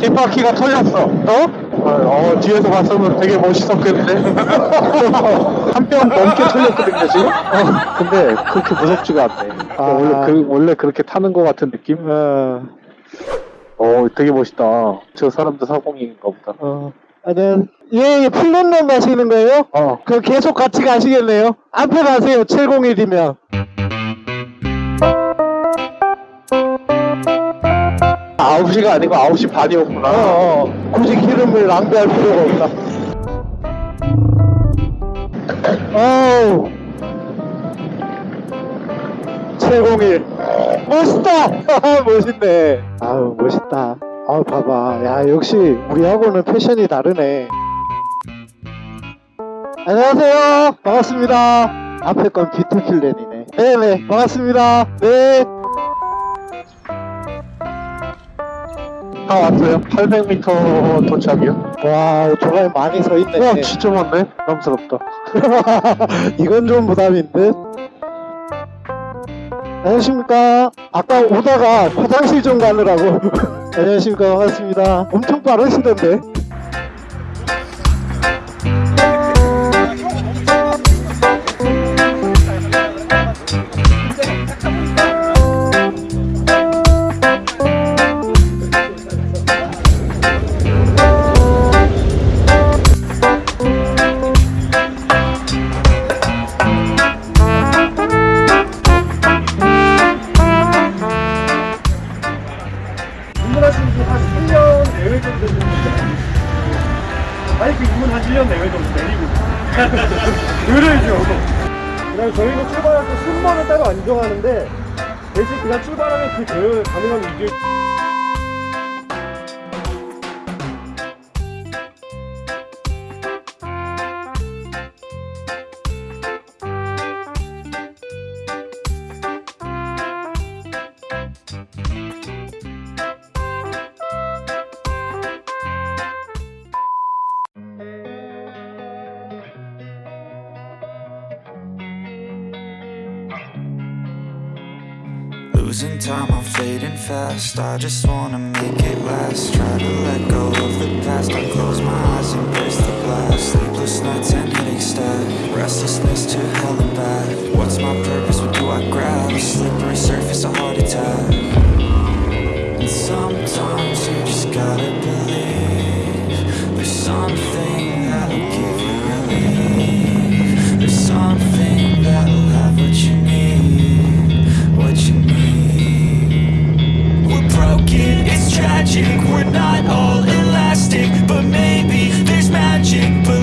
뒷바퀴가 털렸어. 어? 어, 뒤에서 봤으면 되게 멋있었겠는데? 한 뼘 넘게 털렸거든요, 지금? 어, 근데 그렇게 무섭지가 않네. 아. 원래, 그, 원래 그렇게 타는 것 같은 느낌? 어, 어, 되게 멋있다. 저 사람도 사공인가 보다. 어. 아, 네. 예, 예, 플랜런 가시는 거예요? 어, 그 계속 같이 가시겠네요? 앞에 가세요, 701이면. 9시가 아니고 9시 반이었구나. 어, 어. 굳이 기름을 낭비할 필요가 없다. 어우. 701. 멋있다! 멋있네. 아우, 멋있다. 아우, 봐봐. 야, 역시 우리하고는 패션이 다르네. 안녕하세요. 반갑습니다. 앞에 건 비트필렌이네. 네네, 반갑습니다. 네. 다 왔어요. 800m 도착이요. 와, 오토바이 많이 서 있네. 와, 진짜 많네. 부담스럽다. 이건 좀 부담인 듯. 안녕하십니까. 아까 오다가 화장실 좀 가느라고. 안녕하십니까. 반갑습니다. 엄청 빠르시던데. 순번을 따로 안 정하는데 대신 그냥 출발하면 그 대회 가능한 이길 Losing time, I'm fading fast. I just wanna make it last. Try to let go of the past. I close my eyes, embrace the blast. Sleepless nights and headache stack. Restlessness to hell and back. What's my purpose? What do I grab? A slippery surface, a heart attack. And sometimes you just gotta magic.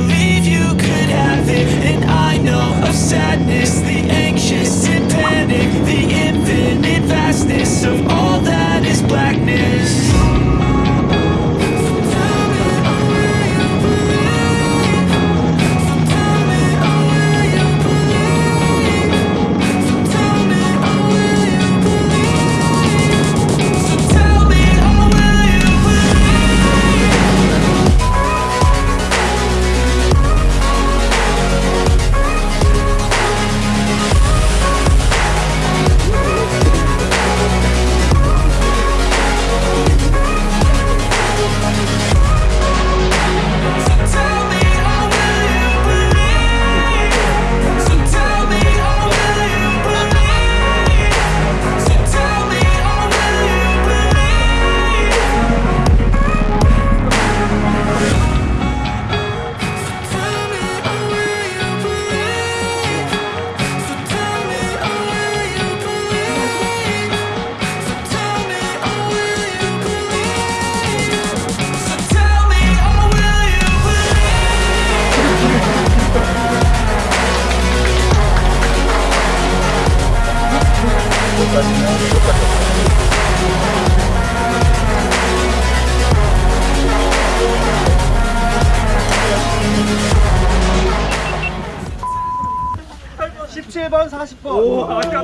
번 40번. 오, 아까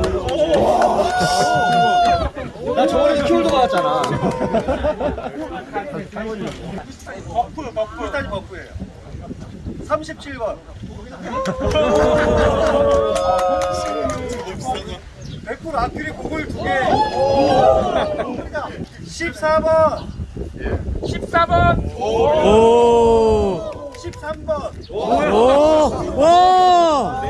나 저번에 스키울도 나왔잖아. 버프, 버프. 비슷하지 버프예요. 37번. 100% 아큐리 고글 두 개. 14번. 14. 12번. 오. 13번. 오. 와.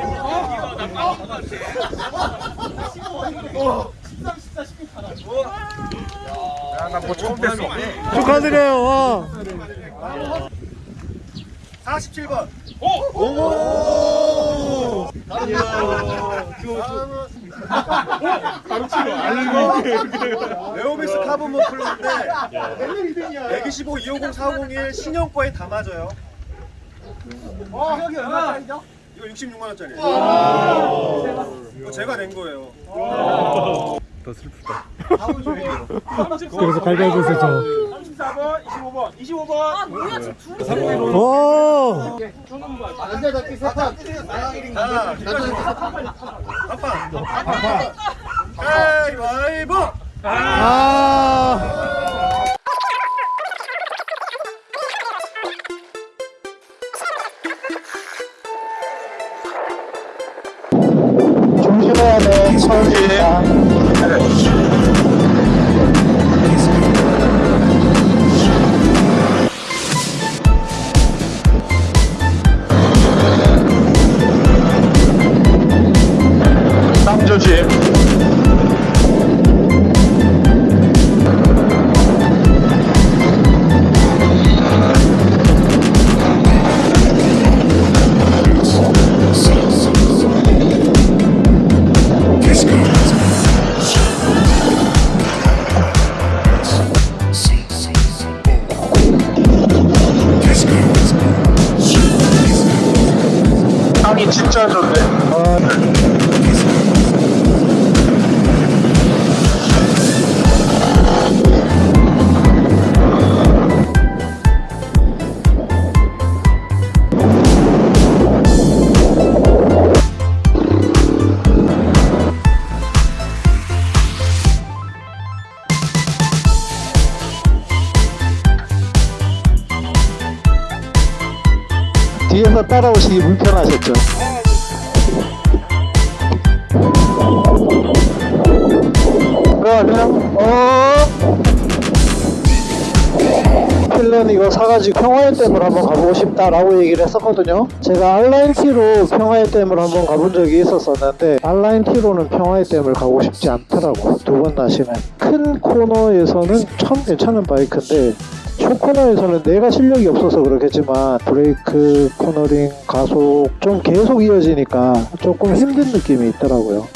나뭐 처음 뺐어. 축하드려요. 와. 47번. 오! 오! 레오비스 카본 모플러인데 125 250 401 신형거에 다 맞아요. 어, 여기 얼마짜리죠? 이거 66만 원짜리. 이거 제가 낸 거예요. 그래서 갈갈보세요 저. 34번, 25번, 25번. 아 뭐야 지금 둘이 오. 하나, 아빠. 가위바위보. 아. 조심해야 돼. 서울 진짜 좋네. 뒤 따라오시기 불편하셨죠? 그러면 어? 필런 이거 사가지고 평화의 댐을 한번 가보고 싶다라고 얘기를 했었거든요. 제가 알라인티로 평화의 댐을 한번 가본 적이 있었었는데 알라인티로는 평화의 댐을 가고 싶지 않더라고 두 번 다시는. 큰 코너에서는 참 괜찮은 바이크인데 쇼코너에서는 내가 실력이 없어서 그렇겠지만 브레이크, 코너링, 가속 좀 계속 이어지니까 조금 힘든 느낌이 있더라고요.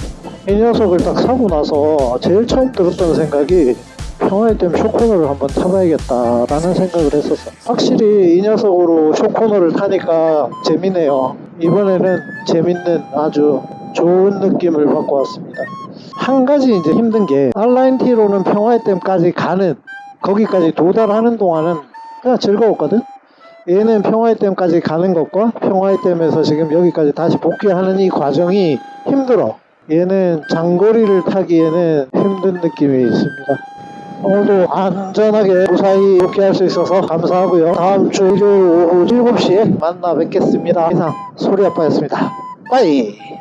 이 녀석을 딱 사고 나서 제일 처음 들었던 생각이 평화의 댐 쇼코너를 한번 타봐야겠다라는 생각을 했었어. 확실히 이 녀석으로 쇼코너를 타니까 재미네요. 이번에는 재밌는 아주 좋은 느낌을 받고 왔습니다. 한 가지 이제 힘든 게 알라인티로는 평화의 댐까지 가는 거기까지 도달하는 동안은 그냥 즐거웠거든. 얘는 평화의 댐까지 가는 것과 평화의 댐에서 지금 여기까지 다시 복귀하는 이 과정이 힘들어. 얘는 장거리를 타기에는 힘든 느낌이 있습니다. 오늘도 안전하게 무사히 복귀할 수 있어서 감사하고요. 다음 주 일요일 오후 7시에 만나 뵙겠습니다. 이상 소리 아빠였습니다. 빠이!